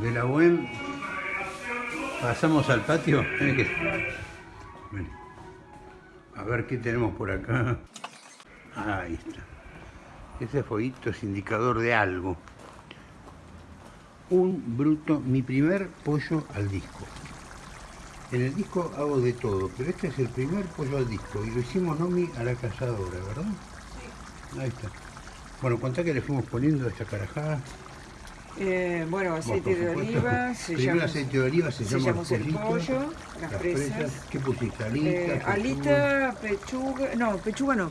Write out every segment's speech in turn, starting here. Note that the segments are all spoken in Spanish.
de la buen pasamos al patio. Bueno, a ver qué tenemos por acá. Ahí está. Ese fueguito es indicador de algo. Un bruto, mi primer pollo al disco. En el disco hago de todo, pero este es el primer pollo al disco y lo hicimos Nomi a la cazadora, ¿verdad? Sí. Ahí está. Bueno, contá que le fuimos poniendo esta carajada. Eh, bueno, aceite de oliva. Aceite de oliva, sellamos, el, pollo, las, presas. ¿Qué pusiste? ¿Alita? Eh, alita, pechuga, no, pechuga no.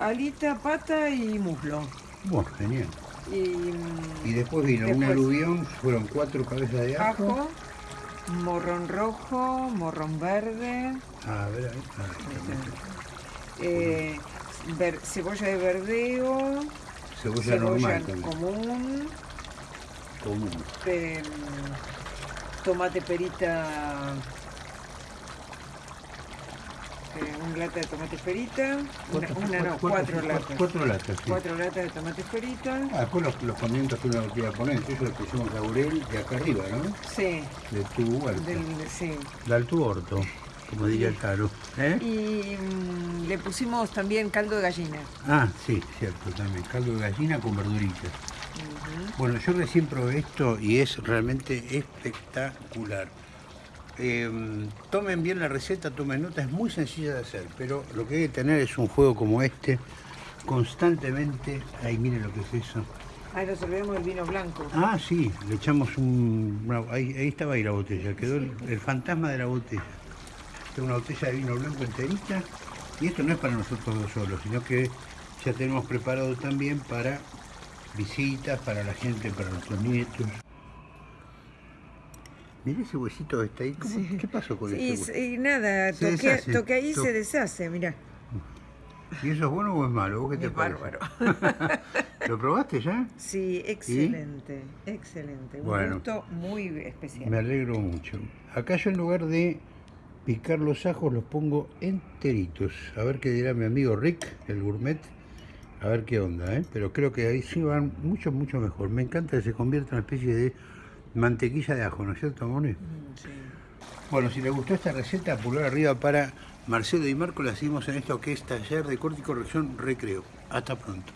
alita, pata y muslo. Bueno, genial. Y, y después vino un aluvión, fueron cuatro cabezas de ajo. ajo morrón rojo, morrón verde. Ah, a ver, ahí. Ah, eh, ver, cebolla de verdeo. Cebolla, cebolla normal común común. Eh, tomate perita, eh, un lata de tomate perita, una, una no, cuatro, latas. Cuatro latas, sí. Cuatro latas de tomate perita. Ah, después los, los condimentos que uno quiera poner, eso le pusimos laurel de acá arriba, ¿no? Sí. De tu huerto. Del, sí. Del tu orto, como diría el caro. ¿Eh? Y mm, le pusimos también caldo de gallina. Ah, sí, cierto, también. Caldo de gallina con verduritas. Bueno, yo recién probé esto y es realmente espectacular. Em, tomen bien la receta, tomen nota, es muy sencilla de hacer, pero lo que hay que tener es un juego como este, constantemente... Ahí miren lo que es eso. Ahí nos olvidamos el vino blanco. Ah, sí, le echamos un... ahí, estaba ahí la botella, quedó el, fantasma de la botella. Esta es una botella de vino blanco enterita, y esto no es para nosotros dos solos, sino que ya tenemos preparado también para visitas para la gente, para nuestros nietos. Mira ese huesito que está ahí. ¿Qué pasó con ese huesito? Sí, nada, toqué, ahí y se deshace, mira. ¿Y eso es bueno o es malo? ¿Vos qué te es bárbaro. ¿Lo probaste ya? Sí, excelente, excelente. Un gusto muy especial. Me alegro mucho. Acá yo en lugar de picar los ajos los pongo enteritos. A ver qué dirá mi amigo Rick, el gourmet. A ver qué onda, ¿eh? Pero creo que ahí sí van mucho, mucho mejor. Me encanta que se convierta en una especie de mantequilla de ajo, ¿no es cierto, Moni? Mm, sí. Bueno, si les gustó esta receta, pulgar arriba para Marcelo y Marco. La seguimos en esto que es Taller de Corte y Corrección Recreo. Hasta pronto.